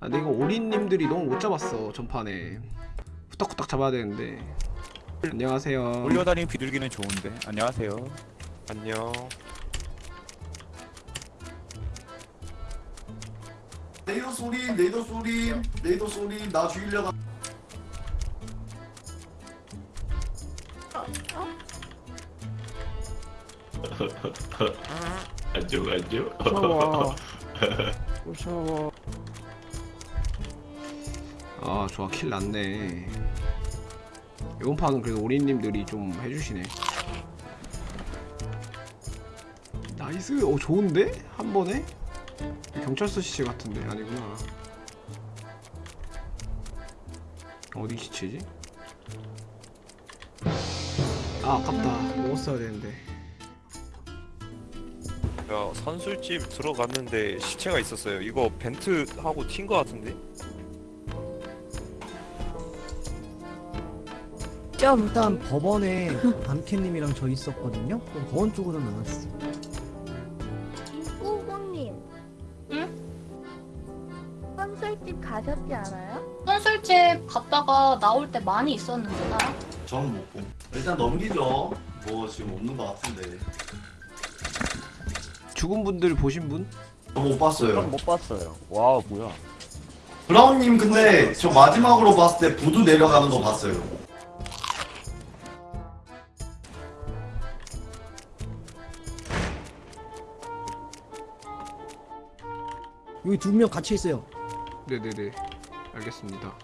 아 근데 이거 오리님들이 너무 못 잡았어 전판에. 후딱후딱 잡아야 되는데. 안녕하세요. 올려다니는 비둘기는 좋은데. 안녕하세요. 안녕. 레이더 소리, 레이더 소리, 레이더 소리, 나 죽이려고. 안녕 안녕. 무서워. 무서워 아 좋아 kill 났네 이번 판은 그래도 오리님들이 좀 해주시네 nice 어 좋은데? 한 번에? 경찰서 시체 같은데 아니구나 어디 시체지? 아 아깝다 먹었어야 되는데 야 선술집 들어갔는데 시체가 있었어요. 이거 벤트 하고 튄 거 같은데? 점 일단 법원에 밤캣님이랑 저 있었거든요. 그럼 법원 쪽으로 나왔어. 후보님. 응? 선술집 가셨지 않아요? 선술집 갔다가 나올 때 많이 있었는데 나 저는 못 봄. 일단 넘기죠. 뭐 지금 없는 것 같은데. 죽은 분들 보신 분? 저 못 봤어요. 못 봤어요 와 뭐야 브라운님 근데 저 마지막으로 봤을 때 부두 내려가는 거 봤어요. 여기 두 명 같이 있어요. 네네네 알겠습니다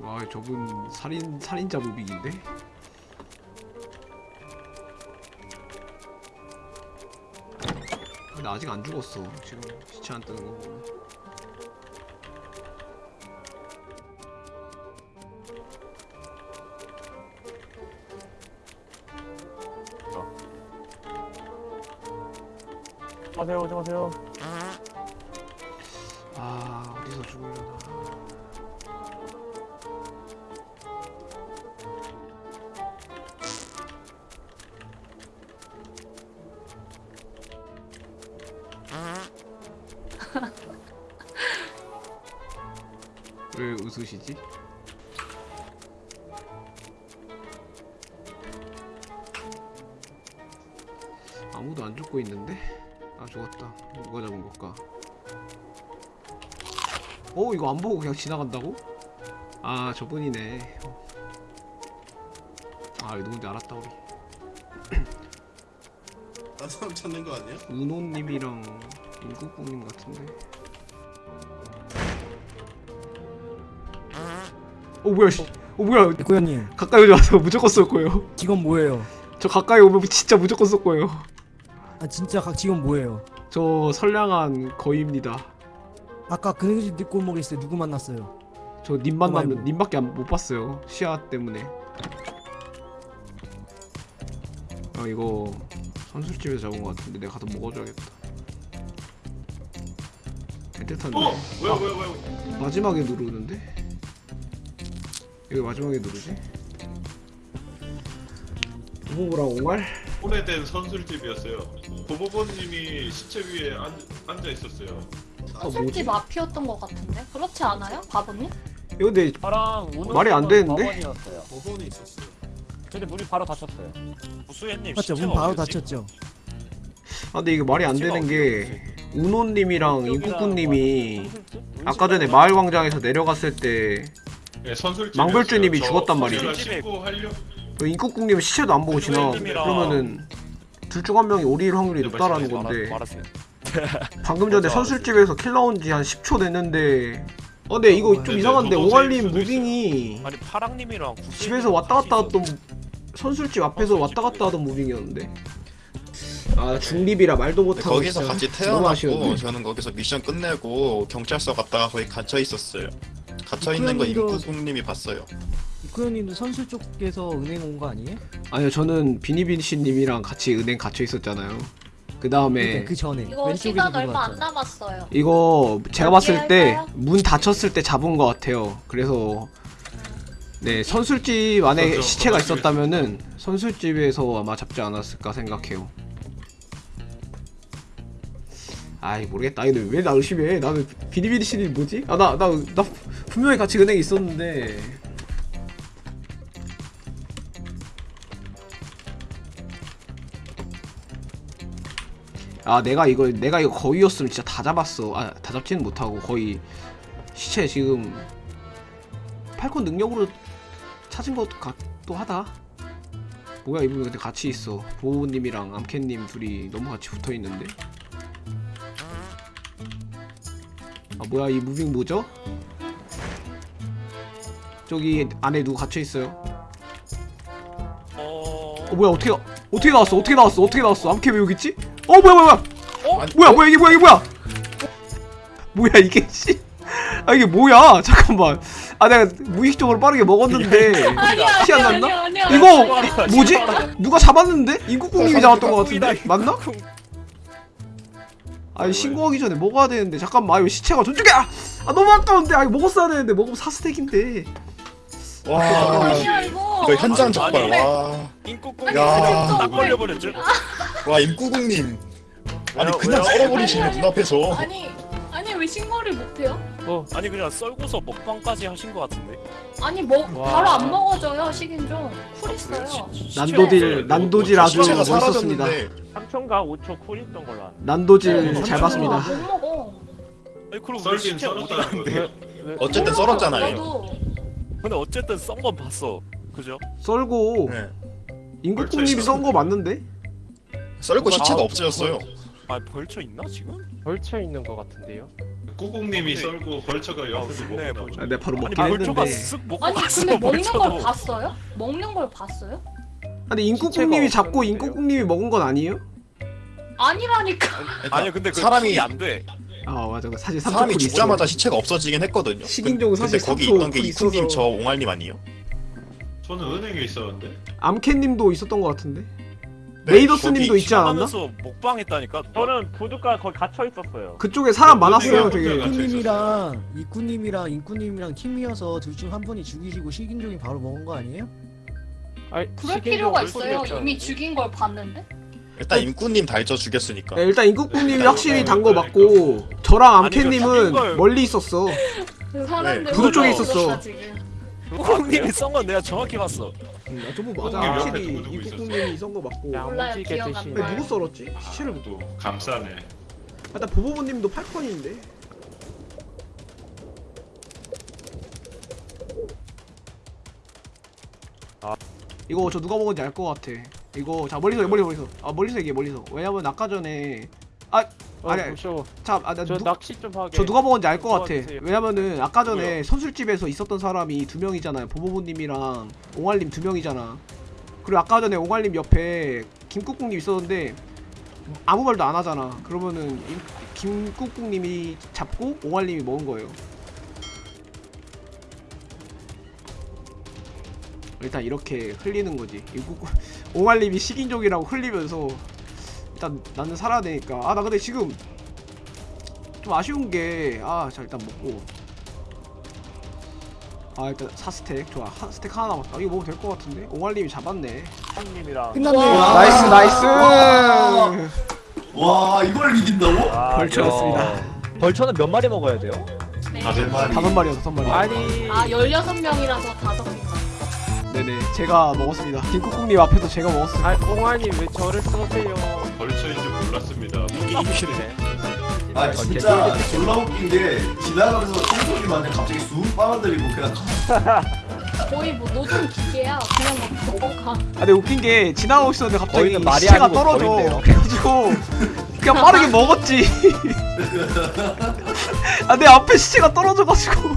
와 저분 살인 살인자 무빙인데? 근데 아직 안 죽었어 지금 시체 안 뜨는 거 보면 오세요 오세요 아 어디서 죽으려나 왜 웃으시지? 아무도 안 죽고 있는데? 아 죽었다 누가 잡은 걸까? 어 이거 안 보고 그냥 지나간다고? 아 저분이네 아 이거 누군지 알았다 우리 딴 사람 찾는 거 아니야? 은호님이랑 임국국님 같은데 어 뭐야 씨. 어 뭐야 고현님 가까이 오지 마세요 무조건 쏠 거예요 직업 뭐예요? 저 가까이 오면 진짜 무조건 쏠 거예요 아 진짜 각 직업 뭐예요? 저 선량한 거위입니다 아까 그네집 뒷골목에 있을 때 누구 만났어요? 저 님 만나면 말고. 님밖에 안- 못 봤어요 시야 때문에 아 이거 선술집에서 잡은 것 같은데 내가 가서 먹어줘야겠다 애틋한데 어? 왜요 왜요 왜요? 마지막에 누르는데? 여기 마지막에 누르지? 부부랑 옹알? 오래된 선술집이었어요. 도모버님이 시체 위에 앉, 앉아 있었어요. 아 뭐지? 선술집 앞이었던 것 같은데 그렇지 않아요? 바보님? 이거 근데 저랑 말이 안 되는데? 법원이었어요 법원에 있었어요. 근데 문이 바로 닫혔어요 무수연님 맞죠? 문 바로? 닫혔죠. 아 근데 이게 말이 안 되는 게 우노님이랑 선술집? 아까 전에 마을 광장에서 내려갔을 때 네, 선술집. 망벌주님이 죽었단 말이죠. 하려. 그 임국국님은 시체도 안 보고 지나 그러면은 둘 중 한 명이 오리일 확률이 높다라는 말하- 건데. 방금 전에 맞아. 선술집에서 킬 나온 지한 10초 됐는데 어 근데 이거 좀 근데 이상한데 오갈님 무빙이 아니 파랑님이랑 집에서 왔다 갔다 하던 선술집 앞에서 왔다 갔다 하던 무빙이었는데 아 중립이라 말도 못하고 거기서 같이. 태어났고 저는 거기서 미션 끝내고 경찰서 갔다가 거기 갇혀 있었어요. 갇혀 있는 거 그런데도- 임쿠국님이 봤어요. 고현님도 선술 쪽에서 은행 온 거 아니에요? 아니요 저는 비니빈씨님이랑 같이 은행 갇혀 있었잖아요 그 다음에 그러니까 그 전에 이거 시간 얼마 안. 남았어요 이거 제가 봤을 어떻게 때 할까요? 문 닫혔을 때 잡은 것 같아요. 그래서 네 선술집 안에 그렇죠. 시체가. 있었다면은 선술집에서 아마 잡지 않았을까 생각해요. 아이 모르겠다 이거 왜나 의심해 나는 비리비리 신이 뭐지? 아 나 나 나 분명히 같이 은행에 있었는데. 아 내가 이거 내가 이거 거위였으면 진짜 다 잡았어. 아 다 잡지는 못하고 거의 시체 지금 팔콘 능력으로 찾은 것 같도 하다. 뭐야 이분 근데 같이 있어. 보호님이랑 암캣님 둘이 너무 같이 붙어있는데. 아 뭐야 이 무빙 뭐죠? 저기 안에 누구 갇혀있어요? 어... 어 뭐야 어떻게 나- 어떻게 나왔어? 어떻게 나왔어? 어떻게 나왔어? 암캐 왜 여기 있지? 어 뭐야 뭐야 뭐야? 어? 아니, 뭐야 뭐야 이게 뭐야 이게 뭐야? 뭐야 이게 씨 아 이게 뭐야? 잠깐만. 아 내가 무의식적으로 빠르게 먹었는데. 아니야 티안 아니야 났나? 아니야 아니야. 이거 이- 뭐지? 누가 잡았는데? 인국국님이 잡았던 것 같은데? 맞나? 아니 신고하기 전에 먹어야 되는데. 잠깐만 아 이거 시체가 저쪽에 아, 아 너무 아까운데. 아 이거 먹었어야 되는데. 먹으면 사스택인데 와 이거. 그 현장 적발 와. 야. 딱 걸려버렸죠? 와 임구국님 아니 왜요? 그냥 왜요? 썰어버리시네 눈앞에서 아니 아니 왜 신고를 못해요? 아니 그냥 썰고서 먹방까지 하신 것 같은데? 아니 먹 와. 바로 안 먹어져요 식인종 쿨 아, 있어요. 그래요? 시- 시체 난도질 없어요. 난도질 아주 시체가 멋있었습니다 사라졌는데 3초인가 5초 쿨 있던 걸로 아는데. 난도질 네, 잘 봤습니다 못 먹어. 아니 그럼 왜 썰긴 시체 어디 썰었다는 갔는데? 거예요. 왜- 어쨌든 썰었잖아요 나도 근데 어쨌든 썬 건 봤어 그죠? 썰고 네. 인국국님이 썬 거 맞는데? 썰고 시체가 아, 없어졌어요 아 벌쳐 있나 지금? 벌쳐 있는 것 같은데요? 꾸국님이 썰고 벌처가 옆에서 아, 네, 나오죠. 벌써. 아, 내가 바로 아니 먹긴 했는데 쓱 먹고 아니 갔어 근데 먹는 벌쳐도. 걸 봤어요? 먹는 걸 봤어요? 근데 인국국님이 시체가 잡고 없었는데요? 인국국님이 먹은 건 아니에요? 아니라니까. 아니 근데 그 사람이- 사람이 안 돼 아 맞아 사실 사람이 3초 죽자마자 시체가 없어지긴 했거든요 식인종은 근데 사실 거기 3초 있던 게쿨 이쿠님 있어서. 저 옹알님 아니에요? 저는 은행에 있었는데. 암캣님도 있었던 것 같은데 네, 메이더스님도 거기 있지 않았나? 하면서 먹방했다니까 저는 부두가 거기 갇혀 있었어요. 그쪽에 사람 네, 많았어요 네, 되게 네. 이쿠님이랑 이쿠님이랑 인쿠님이랑 팀이어서 둘 중 한 분이 죽이시고 식인종이 바로 먹은 거 아니에요? 아니, 그럴 식인종 필요가 있어요. 이미 죽인 걸 봤는데. 일단 임구님 달저 죽였으니까 네, 일단 인국국님이 네, 확실히 네, 단거 네, 맞고 저랑 아니, 암캣님은 그 걸- 멀리 있었어 그 사람들 네, 부두 쪽에 있었어. 지금. 국공님이 썬건 내가 정확히 봤어 음, 저거 맞아 국국님 옆에 확실히 누구 누구 인국국님이 썬거 맞고 야, 몰라요, 야무지게 기억 안 드신. 나요. 근데 누구 썰었지? 시체를 못 또 감싸네. 일단 보보보님도 8컨인데 아. 이거 저 누가 먹은지 알 것 같아 이거 자 멀리서 멀리서 멀리서 아 멀리서 얘기해 멀리서 왜냐면 아까 전에 어, 아니. 참아나 저 누, 낚시 좀 하게. 저 누가 먹은지 알 것 같아 도와주세요. 왜냐면은 아까 전에 뭐야? 선술집에서 있었던 사람이 두 명이잖아요 보보보님이랑 옹알님 두 명이잖아 그리고 아까 전에 옹알님 옆에 김국국님 있었는데 아무 말도 안 하잖아 그러면은 임- 김국국님이 잡고 옹알님이 먹은 거예요 일단 이렇게 흘리는 거지 김국국 옹알님이 식인종이라고 흘리면서 일단 나는 살아야 되니까 아 나 근데 지금 좀 아쉬운 게아자 일단 먹고 아 일단 4 stack 좋아 한 stack 하나 남았다 이거 먹으면 될 것 같은데 옹알님이 잡았네 형님이랑. 끝났네요. 와. nice nice 와 이걸 이긴다고? 아, vulture였습니다 vulture는 몇 마리 먹어야 돼요? 네. 다들 말이. 다섯 마리야 다섯 마리 아니. 아 16명이라서 다섯. 네네 제가 먹었습니다 김국국님 앞에서 제가 먹었어요 아, 옹아님 왜 저를 쏘세요? 벌처인 줄 몰랐습니다. 게임실이네 아 진짜 졸라 웃긴 게 지나가면서 청소기 만데 갑자기 쑥 빨아들이고 그냥 거의 뭐 노동 기계야. 그냥 막 먹어가. 아 근데 웃긴 게 지나가고 있었는데 갑자기 말이 시체가 떨어져 거인데요. 그래가지고 그냥 빠르게 먹었지 아 내 앞에 시체가 떨어져가지고